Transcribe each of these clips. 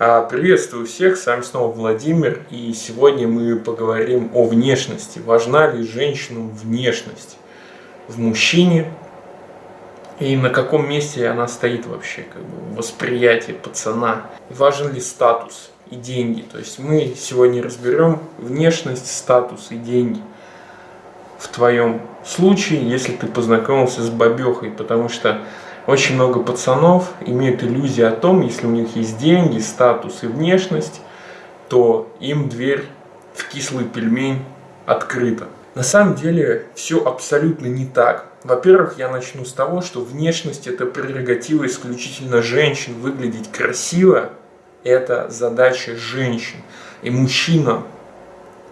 А, приветствую всех, с вами снова Владимир, и сегодня мы поговорим о внешности. Важна ли женщинам внешность в мужчине, и на каком месте она стоит вообще, как бы, в восприятии пацана. Важен ли статус и деньги. То есть мы сегодня разберем внешность, статус и деньги в твоем случае, если ты познакомился с бабехой, потому что очень много пацанов имеют иллюзию о том, если у них есть деньги, статус и внешность, то им дверь в кислый пельмень открыта. На самом деле все абсолютно не так. Во-первых, я начну с того, что внешность это прерогатива исключительно женщин. Выглядеть красиво – это задача женщин. И мужчина,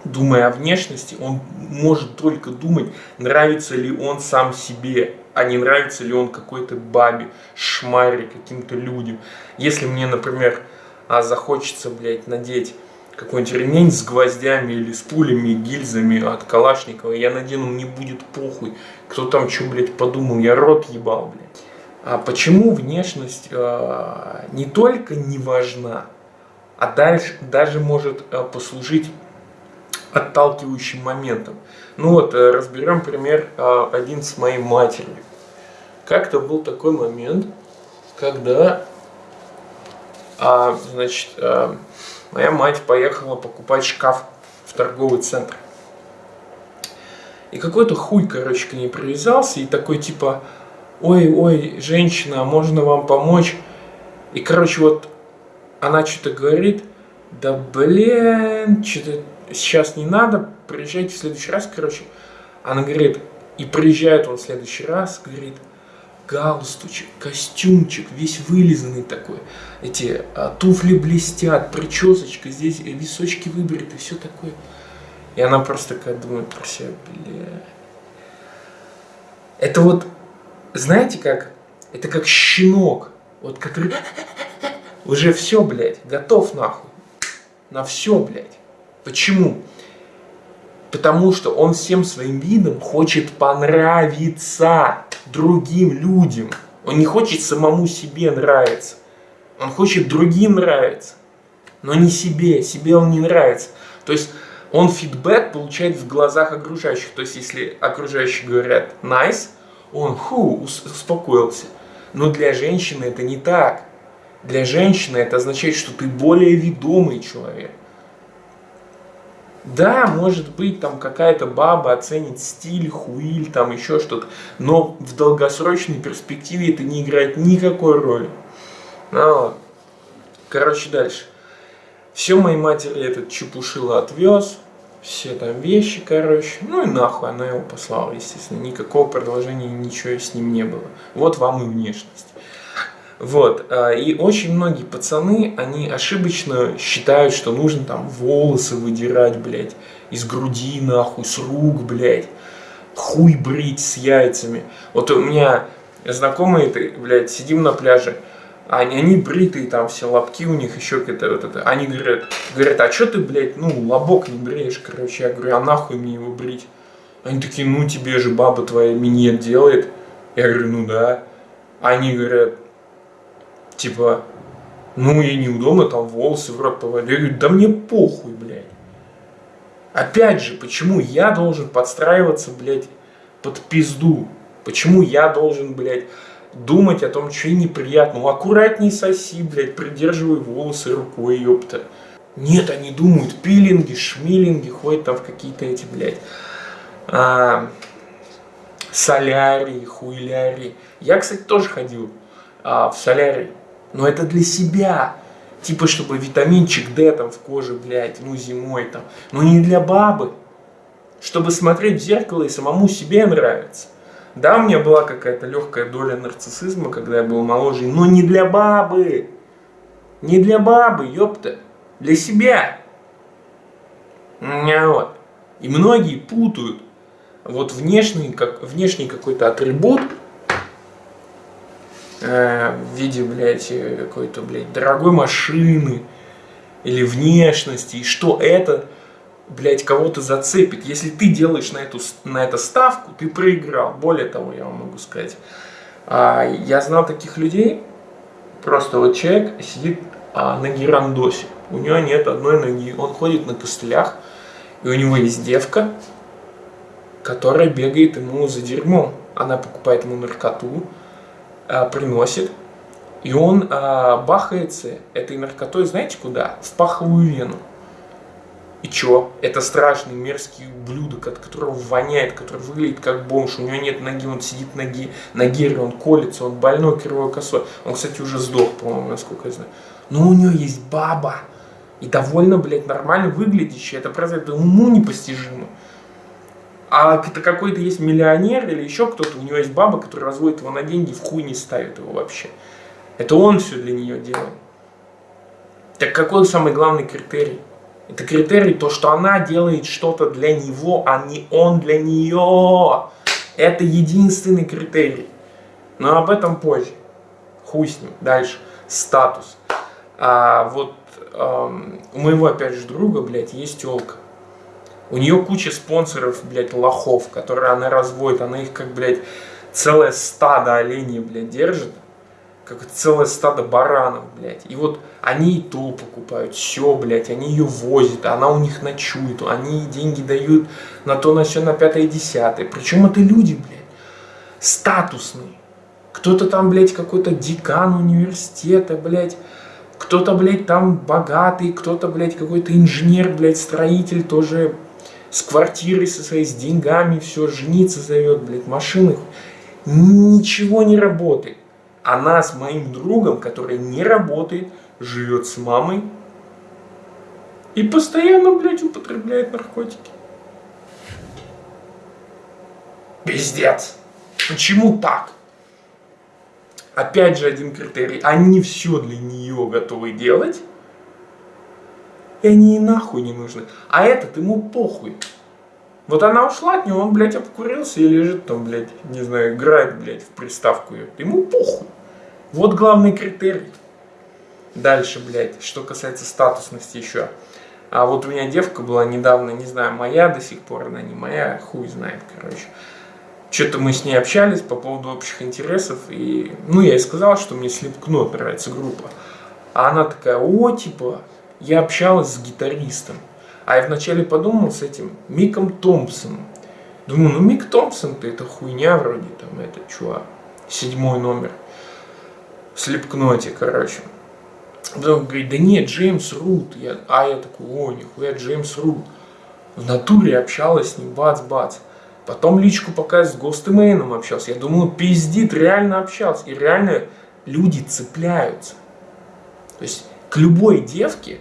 думая о внешности, он может только думать, нравится ли он сам себе а не нравится ли он какой-то бабе, шмаре, каким-то людям. Если мне, например, а, захочется, блядь, надеть какой-нибудь ремень с гвоздями или с пулями, гильзами от Калашникова, я надену, мне будет похуй. Кто там что, блядь, подумал, я рот ебал, блядь. А почему внешность э, не только не важна, а дальше даже может э, послужить отталкивающим моментом. Ну вот, э, разберем пример э, один с моей матерью. Как-то был такой момент, когда, а, значит, а, моя мать поехала покупать шкаф в торговый центр. И какой-то хуй, короче, к ней привязался и такой типа, ой, ой, женщина, можно вам помочь? И, короче, вот она что-то говорит, да блин, что-то сейчас не надо, приезжайте в следующий раз, короче. Она говорит, и приезжает он в следующий раз, говорит, галстучек, костюмчик, весь вылизанный такой. Эти а, туфли блестят, причесочка, здесь височки выбриты, все такое. И она просто такая думает про себя, бля. Это вот, знаете как, это как щенок, вот который уже все, блядь, готов нахуй. На все, блядь. Почему? Потому что он всем своим видом хочет понравиться другим людям. Он не хочет самому себе нравиться. Он хочет другим нравиться. Но не себе. Себе он не нравится. То есть он фидбэк получает в глазах окружающих. То есть если окружающие говорят nice, он ху, успокоился. Но для женщины это не так. Для женщины это означает, что ты более ведомый человек. Да, может быть, там какая-то баба оценит стиль, хуиль, там еще что-то, но в долгосрочной перспективе это не играет никакой роли. Ну, короче, дальше. Все моей матери этот чепушило отвез, все там вещи, короче, ну и нахуй она его послала, естественно, никакого продолжения, ничего с ним не было. Вот вам и внешность. Вот, а, и очень многие пацаны, они ошибочно считают, что нужно там волосы выдирать, блядь, из груди нахуй, с рук, блядь, хуй брить с яйцами. Вот у меня знакомые, блядь, сидим на пляже, они, они бритые, там все лобки у них, еще какое-то вот это. Они говорят, говорят, а что ты, блядь, ну, лобок не бреешь, короче. Я говорю, а нахуй мне его брить? Они такие, ну, тебе же баба твоя минет делает. Я говорю, ну да. Они говорят, Типа, ну и неудобно там волосы в рот. Я говорю, да мне похуй, блядь. Опять же, почему я должен подстраиваться, блядь, под пизду? Почему я должен, блядь, думать о том, что неприятно? Ну, аккуратней соси, блядь, придерживай волосы рукой, ёпта. Нет, они думают, пилинги, шмилинги, ходят там в какие-то эти, блядь, а, солярии, хуйлярии. Я, кстати, тоже ходил а, в солярий но это для себя. Типа, чтобы витаминчик D там в коже, блядь, ну зимой там. Но не для бабы. Чтобы смотреть в зеркало и самому себе нравиться. Да, у меня была какая-то легкая доля нарциссизма, когда я был моложе, но не для бабы. Не для бабы, ёпта. Для себя. Вот. И многие путают вот внешний, как, внешний какой-то атрибут э, в виде, блядь, какой-то, блядь, дорогой машины или внешности, и что это, блядь, кого-то зацепит. Если ты делаешь на эту, на это ставку, ты проиграл. Более того, я вам могу сказать, а, я знал таких людей, просто вот человек сидит а, на герандосе. У него нет одной ноги. Он ходит на костылях, и у него есть девка, которая бегает ему за дерьмом. Она покупает ему наркоту, а, приносит, и он а, бахается этой наркотой, знаете куда? В паховую вену. И чё? Это страшный мерзкий ублюдок, от которого воняет, который выглядит как бомж, у него нет ноги, он сидит ноги, на гере, он колется, он больной кривой косой. Он, кстати, уже сдох, по-моему, насколько я знаю. Но у него есть баба. И довольно, блядь, нормально выглядящая. Это просто это уму непостижимо. А это какой-то есть миллионер или еще кто-то, у него есть баба, которая разводит его на деньги, в хуй не ставит его вообще. Это он все для нее делает. Так какой самый главный критерий? Это критерий то, что она делает что-то для него, а не он для нее. Это единственный критерий. Но об этом позже. Хуй с ним. Дальше. Статус. А вот эм, у моего, опять же, друга, блядь, есть телка. У нее куча спонсоров, блядь, лохов, которые она разводит. Она их, как, блядь, целое стадо оленей, блядь, держит как целое стадо баранов, блядь. И вот они и то покупают, все, блядь, они ее возят, она у них ночует, они деньги дают на то, на все, на пятое, десятое. Причем это люди, блядь, статусные. Кто-то там, блядь, какой-то декан университета, блядь, кто-то, блядь, там богатый, кто-то, блядь, какой-то инженер, блядь, строитель тоже с квартирой со своей, с деньгами, все, жениться зовет, блядь, машины. Ничего не работает. Она с моим другом, который не работает, живет с мамой и постоянно, блядь, употребляет наркотики. Пиздец. Почему так? Опять же один критерий. Они все для нее готовы делать. И они ей нахуй не нужны. А этот ему похуй. Вот она ушла от него, он, блядь, обкурился и лежит там, блядь, не знаю, играет, блядь, в приставку ее. Ему похуй. Вот главный критерий. Дальше, блядь, что касается статусности еще. А вот у меня девка была недавно, не знаю, моя до сих пор, она не моя, хуй знает, короче. Что-то мы с ней общались по поводу общих интересов, и, ну, я ей сказал, что мне Slipknot нравится группа. А она такая, о, типа, я общалась с гитаристом. А я вначале подумал с этим Миком Томпсоном. Думаю, ну Мик Томпсон-то это хуйня вроде, там, это чувак, седьмой номер в слепкноте, короче. Потом говорит, да нет, Джеймс Рут. Я, а я такой, о, нихуя, Джеймс Рут. В натуре общалась с ним, бац-бац. Потом личку пока с Гостемейном общался. Я думаю, пиздит, реально общался. И реально люди цепляются. То есть к любой девке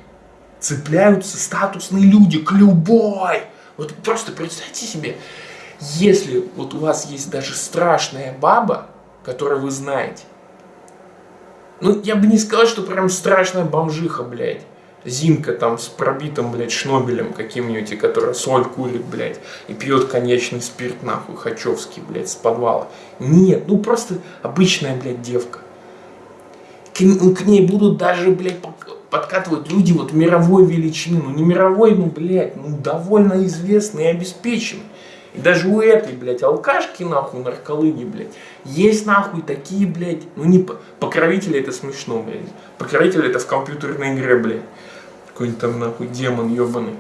цепляются статусные люди, к любой. Вот просто представьте себе, если вот у вас есть даже страшная баба, которую вы знаете, ну, я бы не сказал, что прям страшная бомжиха, блядь. Зимка там с пробитым, блядь, шнобелем каким-нибудь, которая соль курит, блядь, и пьет конечный спирт, нахуй, хачевский, блядь, с подвала. Нет, ну просто обычная, блядь, девка. К, к ней будут даже, блядь, подкатывать люди вот мировой величины. Ну, не мировой, ну, блядь, ну, довольно известный и обеспеченный. И даже у этой, блядь, алкашки, нахуй, нарколыги, блядь, есть, нахуй, такие, блядь, ну не покровители это смешно, блядь. Покровители это в компьютерной игре, блядь. Какой-нибудь там, нахуй, демон ебаный.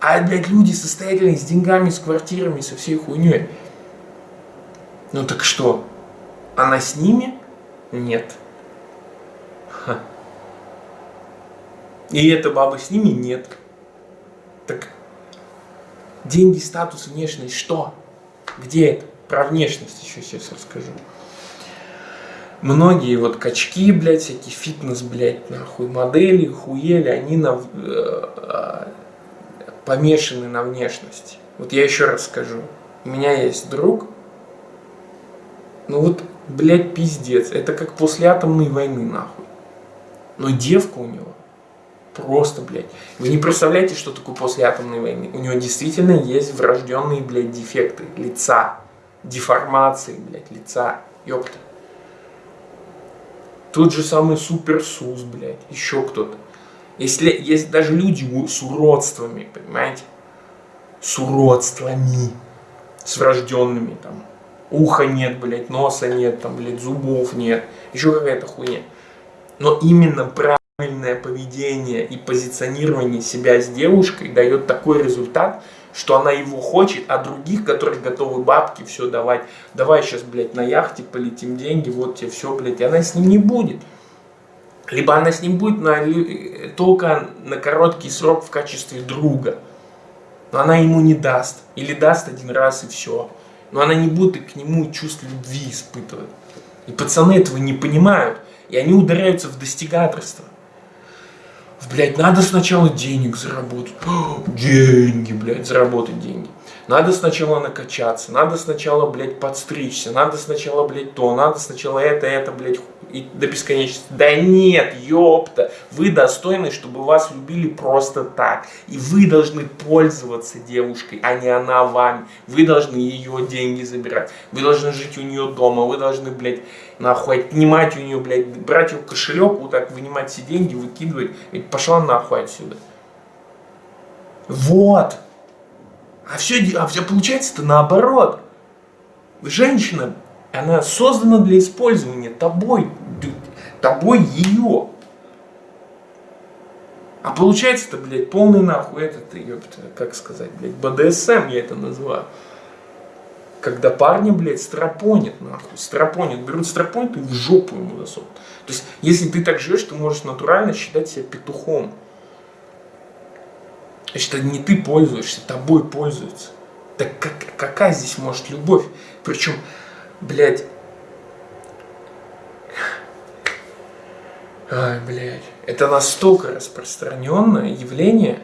А, блядь, люди состоятельные, с деньгами, с квартирами, со всей хуйней. Ну так что? Она с ними? Нет. Ха. И эта баба с ними? Нет. Так Деньги, статус, внешность, что? Где это? Про внешность еще сейчас расскажу. Многие вот качки, блядь, всякие фитнес, блядь, нахуй, модели, хуели, они на, э, э, помешаны на внешности. Вот я еще раз скажу. У меня есть друг, ну вот, блядь, пиздец. Это как после атомной войны, нахуй. Но девка у него Просто, блядь. Вы не представляете, что такое после атомной войны. У него действительно есть врожденные, блядь, дефекты лица. Деформации, блядь, лица. Ёпта. Тот же самый суперсус, блядь. Еще кто-то. Если есть даже люди с уродствами, понимаете? С уродствами. С врожденными, там. Уха нет, блядь, носа нет, там, блядь, зубов нет. Еще какая-то хуйня. Но именно про правильное поведение и позиционирование себя с девушкой дает такой результат, что она его хочет, а других, которые готовы бабки все давать, давай сейчас, блядь, на яхте полетим деньги, вот тебе все, блядь, и она с ним не будет. Либо она с ним будет на, только на короткий срок в качестве друга. Но она ему не даст. Или даст один раз и все. Но она не будет к нему чувств любви испытывать. И пацаны этого не понимают. И они ударяются в достигаторство. Блять, надо сначала денег заработать. деньги, блядь, заработать деньги. Надо сначала накачаться, надо сначала, блядь, подстричься, надо сначала, блядь, то, надо сначала это, это, блядь, и до бесконечности. Да нет, ёпта, вы достойны, чтобы вас любили просто так. И вы должны пользоваться девушкой, а не она вами. Вы должны ее деньги забирать. Вы должны жить у нее дома, вы должны, блядь, нахуй отнимать у нее, блядь, брать ее кошелек, вот так вынимать все деньги, выкидывать. И пошла нахуй отсюда. Вот. А все, а все получается-то наоборот. Женщина, она создана для использования тобой, тобой ее. А получается-то, блядь, полный нахуй этот, ёпта, как сказать, блядь, БДСМ я это называю. Когда парни, блядь, стропонят, нахуй, стропонят, берут стропонят и в жопу ему засунут. То есть, если ты так живешь, ты можешь натурально считать себя петухом. Значит, не ты пользуешься, тобой пользуются. Так как, какая здесь может любовь? Причем, блядь... Ай, блядь. Это настолько распространенное явление.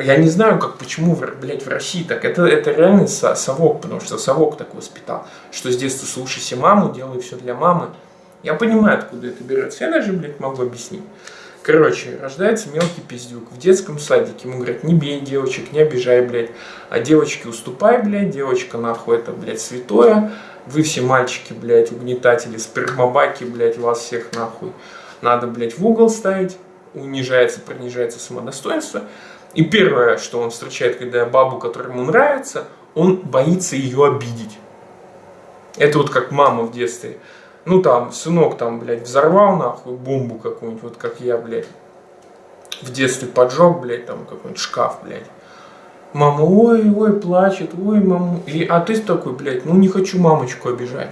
Я не знаю, как, почему, блядь, в России так. Это, это реальный совок, потому что совок так воспитал. Что с детства слушайся маму, делай все для мамы. Я понимаю, откуда это берется. Я даже, блядь, могу объяснить. Короче, рождается мелкий пиздюк в детском садике. Ему говорят, не бей девочек, не обижай, блядь. А девочки уступай, блядь, девочка нахуй это, блядь, святое. Вы все мальчики, блядь, угнетатели, спермобаки, блядь, вас всех нахуй. Надо, блядь, в угол ставить. Унижается, принижается самодостоинство. И первое, что он встречает, когда бабу, которая ему нравится, он боится ее обидеть. Это вот как мама в детстве ну там, сынок там, блядь, взорвал нахуй бомбу какую-нибудь, вот как я, блядь, в детстве поджег, блядь, там какой-нибудь шкаф, блядь. Мама, ой, ой, плачет, ой, мама. И, а ты такой, блядь, ну не хочу мамочку обижать.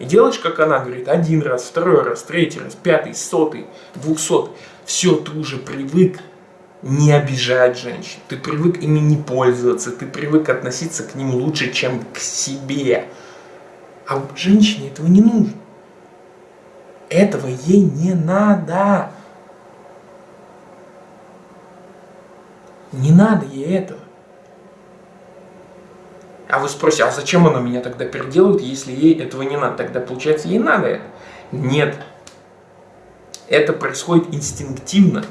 И делаешь, как она говорит, один раз, второй раз, третий раз, пятый, сотый, двухсотый. Все, ты уже привык не обижать женщин. Ты привык ими не пользоваться, ты привык относиться к ним лучше, чем к себе. А женщине этого не нужно. Этого ей не надо. Не надо ей этого. А вы спросите, а зачем она меня тогда переделывает, если ей этого не надо? Тогда получается, ей надо это. Нет. Это происходит инстинктивно.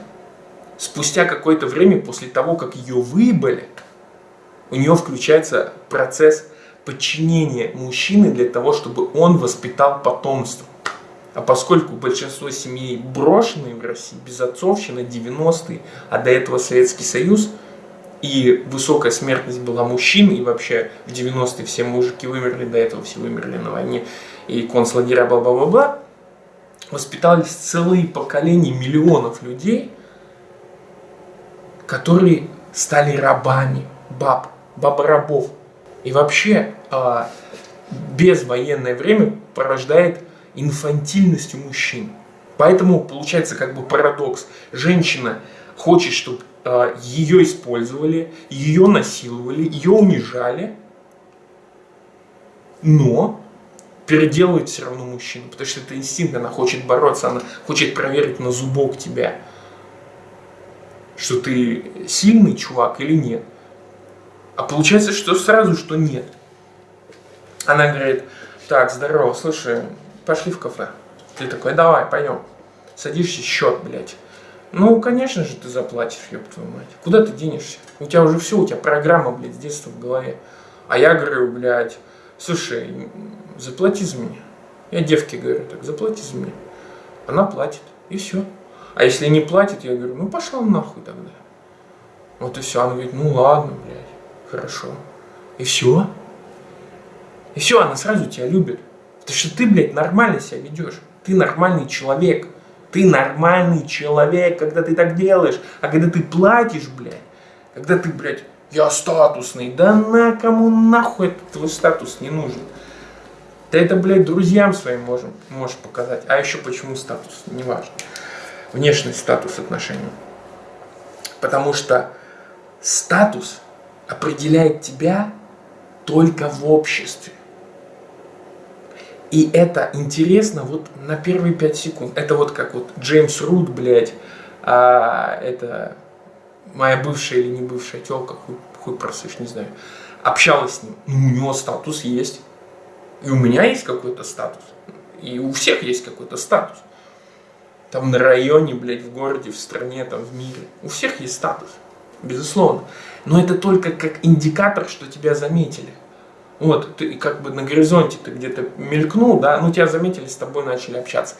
Спустя какое-то время после того, как ее выбыли, у нее включается процесс подчинения мужчины для того, чтобы он воспитал потомство. А поскольку большинство семей брошенные в России, безотцовщина, 90-е, а до этого Советский Союз, и высокая смертность была мужчин, и вообще в 90-е все мужики вымерли, до этого все вымерли на войне, и концлагеря, бла-бла-бла-бла, воспитались целые поколения миллионов людей, которые стали рабами, баб, баба-рабов. И вообще, а, безвоенное время порождает инфантильностью мужчин. Поэтому получается как бы парадокс. Женщина хочет, чтобы э, ее использовали, ее насиловали, ее унижали, но переделывает все равно мужчину, потому что это инстинкт, она хочет бороться, она хочет проверить на зубок тебя, что ты сильный чувак или нет. А получается, что сразу, что нет. Она говорит, так, здорово, слушай, пошли в кафе. Ты такой, давай, пойдем. Садишься, счет, блядь. Ну, конечно же, ты заплатишь, ёб твою мать. Куда ты денешься? У тебя уже все, у тебя программа, блядь, с детства в голове. А я говорю, блядь, слушай, заплати за меня. Я девке говорю, так, заплати за меня. Она платит, и все. А если не платит, я говорю, ну пошла нахуй тогда. Вот и все. Она говорит, ну ладно, блядь, хорошо. И все. И все, она сразу тебя любит. Потому что ты, блядь, нормально себя ведешь. Ты нормальный человек. Ты нормальный человек, когда ты так делаешь. А когда ты платишь, блядь, когда ты, блядь, я статусный, да на кому нахуй этот твой статус не нужен? Ты это, блядь, друзьям своим можем, можешь показать. А еще почему статус? Неважно. Внешний статус отношений. Потому что статус определяет тебя только в обществе. И это интересно вот на первые пять секунд. Это вот как вот Джеймс Рут, блядь, а, это моя бывшая или не бывшая телка, хуй, хуй просышь, не знаю, общалась с ним. Ну, у него статус есть. И у меня есть какой-то статус. И у всех есть какой-то статус. Там на районе, блядь, в городе, в стране, там в мире. У всех есть статус. Безусловно. Но это только как индикатор, что тебя заметили. Вот, ты как бы на горизонте ты где-то мелькнул, да, ну тебя заметили, с тобой начали общаться.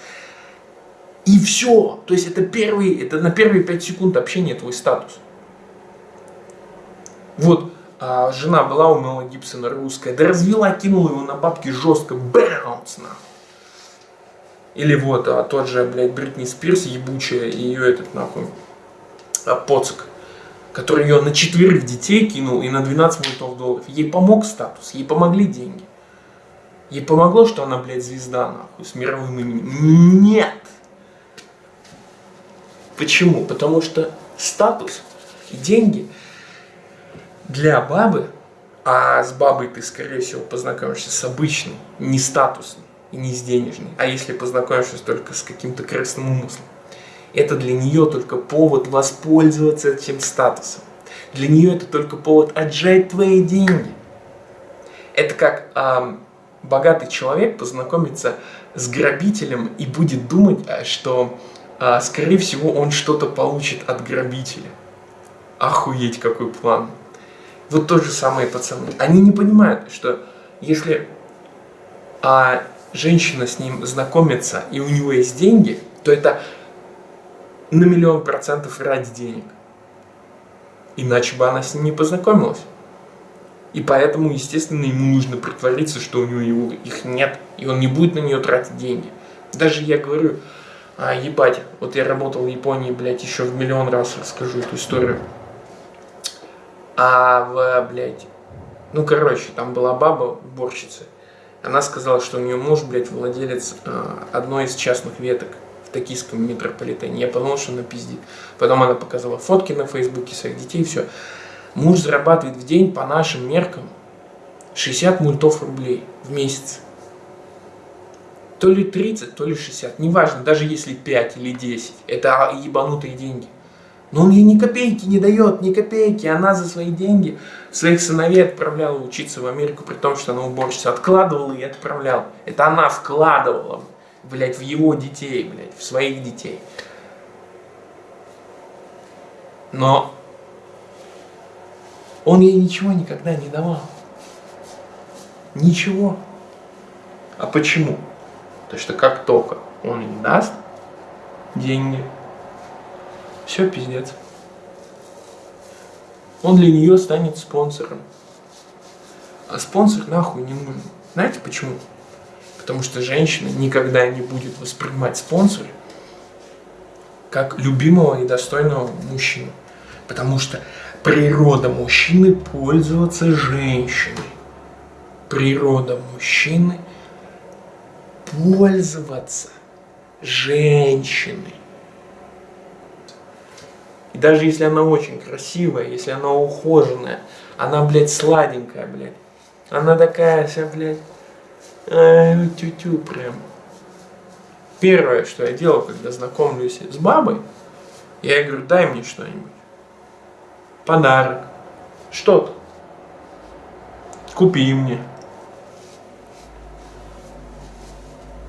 И все. То есть это первый, это на первые пять секунд общения твой статус. Вот, а, жена была у Мела Гибсона русская, да развела, кинула его на бабки жестко, баунс нахуй. Или вот а, тот же, блядь, Бритни Спирс ебучая, и ее этот нахуй, а, поцик который ее на четверых детей кинул и на 12 миллионов долларов. Ей помог статус, ей помогли деньги. Ей помогло, что она, блядь, звезда, нахуй, с мировым именем. Нет! Почему? Потому что статус и деньги для бабы, а с бабой ты, скорее всего, познакомишься с обычной, не статусной и не с денежной, а если познакомишься только с каким-то красным умыслом, это для нее только повод воспользоваться этим статусом. Для нее это только повод отжать твои деньги. Это как э, богатый человек познакомится с грабителем и будет думать, э, что, э, скорее всего, он что-то получит от грабителя. Охуеть, какой план. Вот то же самое пацаны. Они не понимают, что если а, женщина с ним знакомится и у него есть деньги, то это на миллион процентов ради денег. Иначе бы она с ним не познакомилась. И поэтому, естественно, ему нужно притвориться, что у него их нет, и он не будет на нее тратить деньги. Даже я говорю, а, ебать, вот я работал в Японии, блядь, еще в миллион раз расскажу эту историю. А в, блядь, ну, короче, там была баба, уборщица. Она сказала, что у нее муж, блядь, владелец э, одной из частных веток токийском метрополитене. Я подумал, что она пиздит. Потом она показала фотки на фейсбуке своих детей, все. Муж зарабатывает в день по нашим меркам 60 мультов рублей в месяц. То ли 30, то ли 60. Неважно, даже если 5 или 10. Это ебанутые деньги. Но он ей ни копейки не дает, ни копейки. Она за свои деньги своих сыновей отправляла учиться в Америку, при том, что она уборщица. Откладывала и отправляла. Это она вкладывала блядь, в его детей, блядь, в своих детей. Но он ей ничего никогда не давал. Ничего. А почему? Потому что как только он ей даст деньги, все пиздец. Он для нее станет спонсором. А спонсор нахуй не нужен. Знаете почему? Потому что женщина никогда не будет воспринимать спонсора как любимого и достойного мужчину. Потому что природа мужчины пользоваться женщиной. Природа мужчины пользоваться женщиной. И даже если она очень красивая, если она ухоженная, она, блядь, сладенькая, блядь. Она такая вся, блядь, Ай, тю-тю прям. Первое, что я делал, когда знакомлюсь с бабой, я говорю, дай мне что-нибудь. Подарок. Что-то. Купи мне.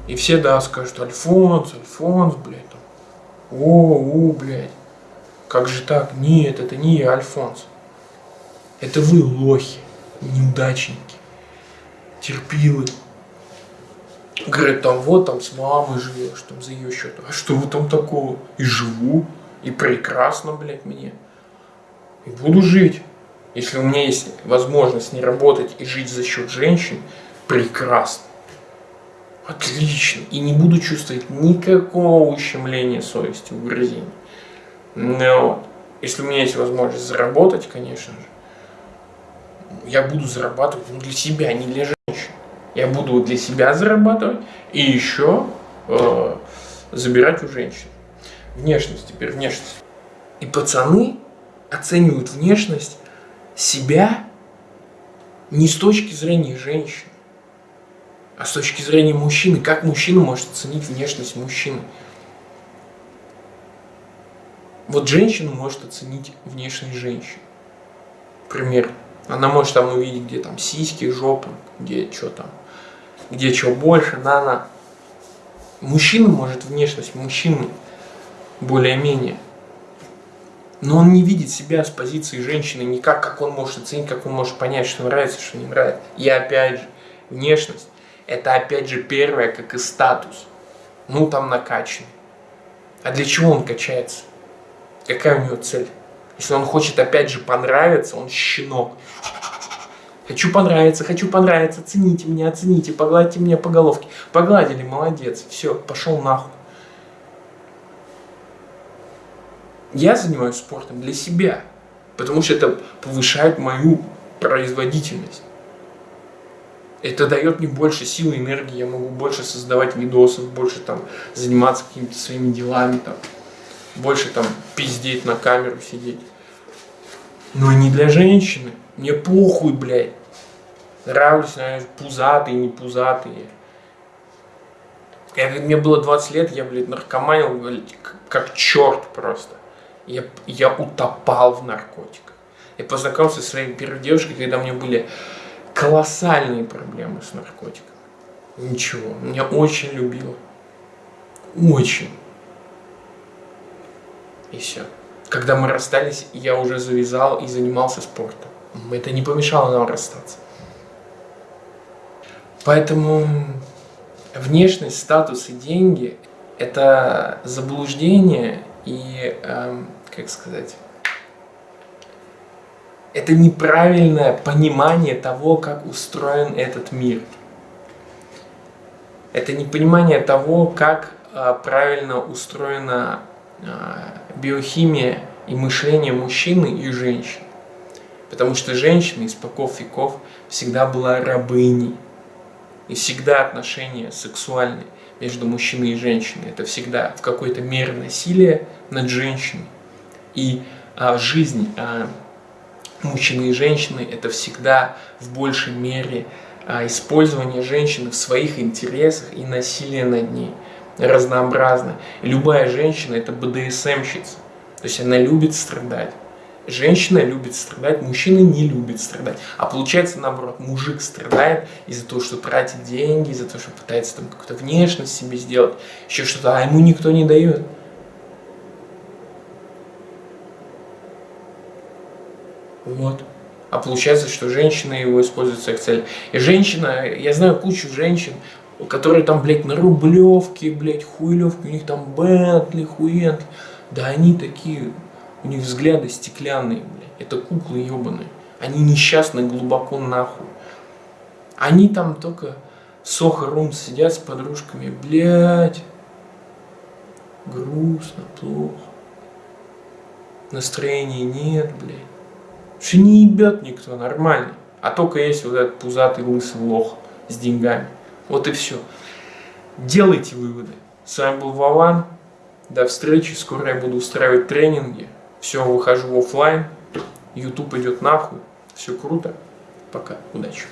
И все, да, скажут, Альфонс, Альфонс, блядь. Там. О, у, блядь. Как же так? Нет, это не я, Альфонс. Это вы лохи, неудачники, терпилы. Говорит, там вот там с мамой живешь, там за ее счет. А что вы там такого? И живу, и прекрасно, блядь, мне. И буду жить. Если у меня есть возможность не работать и жить за счет женщин, прекрасно. Отлично. И не буду чувствовать никакого ущемления совести, угрызений. Но если у меня есть возможность заработать, конечно же, я буду зарабатывать ну, для себя, не для женщин. Я буду для себя зарабатывать и еще э, забирать у женщин. Внешность, теперь внешность. И пацаны оценивают внешность себя не с точки зрения женщин, а с точки зрения мужчины. Как мужчина может оценить внешность мужчины? Вот женщина может оценить внешность женщины. Пример. Она может там увидеть, где там сиськи, жопы, где что там, где что больше, на-на. Мужчина может внешность мужчины более-менее. Но он не видит себя с позиции женщины никак, как он может оценить, как он может понять, что нравится, что не нравится. И опять же, внешность – это опять же первое, как и статус. Ну, там накачанный. А для чего он качается? Какая у него цель? Если он хочет опять же понравиться, он щенок. Хочу понравиться, хочу понравиться, цените меня, оцените, погладьте меня по головке. Погладили, молодец, все, пошел нахуй. Я занимаюсь спортом для себя, потому что это повышает мою производительность. Это дает мне больше силы, энергии, я могу больше создавать видосов, больше там заниматься какими-то своими делами, там, больше там пиздеть на камеру сидеть. Но не для женщины. Мне похуй, блядь. Нравлюсь, наверное, пузатые, не пузатые. Я, мне было 20 лет, я, блядь, наркоманил, блядь, как черт просто я, я утопал в наркотиках. Я познакомился со своей первой девушкой, когда у меня были колоссальные проблемы с наркотиками. Ничего, меня очень любила. Очень. И все. Когда мы расстались, я уже завязал и занимался спортом. Это не помешало нам расстаться. Поэтому внешность, статус и деньги – это заблуждение и, эм, как сказать, это неправильное понимание того, как устроен этот мир. Это непонимание того, как э, правильно устроена биохимия и мышление мужчины и женщины. Потому что женщина из поков веков всегда была рабыней. И всегда отношения сексуальные между мужчиной и женщиной. Это всегда в какой-то мере насилие над женщиной. И а, жизнь а, мужчины и женщины это всегда в большей мере а, использование женщины в своих интересах и насилие над ней разнообразно. И любая женщина это БДСМщица. То есть она любит страдать. Женщина любит страдать, мужчина не любит страдать. А получается наоборот, мужик страдает из-за того, что тратит деньги, из-за того, что пытается там какую-то внешность себе сделать, еще что-то, а ему никто не дает. Вот. А получается, что женщина его использует в своих целях. И женщина, я знаю кучу женщин, которые там, блядь, на рублевке, блядь, хуйлевки, у них там Бентли, хуентли. Да они такие у них взгляды стеклянные, блядь. Это куклы ебаные. Они несчастны глубоко нахуй. Они там только сохо-рум сидят с подружками. Блядь. Грустно, плохо. Настроения нет, блядь. Что не ебет никто, нормально. А только есть вот этот пузатый лысый лох с деньгами. Вот и все. Делайте выводы. С вами был Вован. До встречи. Скоро я буду устраивать тренинги все, выхожу в офлайн, YouTube идет нахуй, все круто, пока, удачи.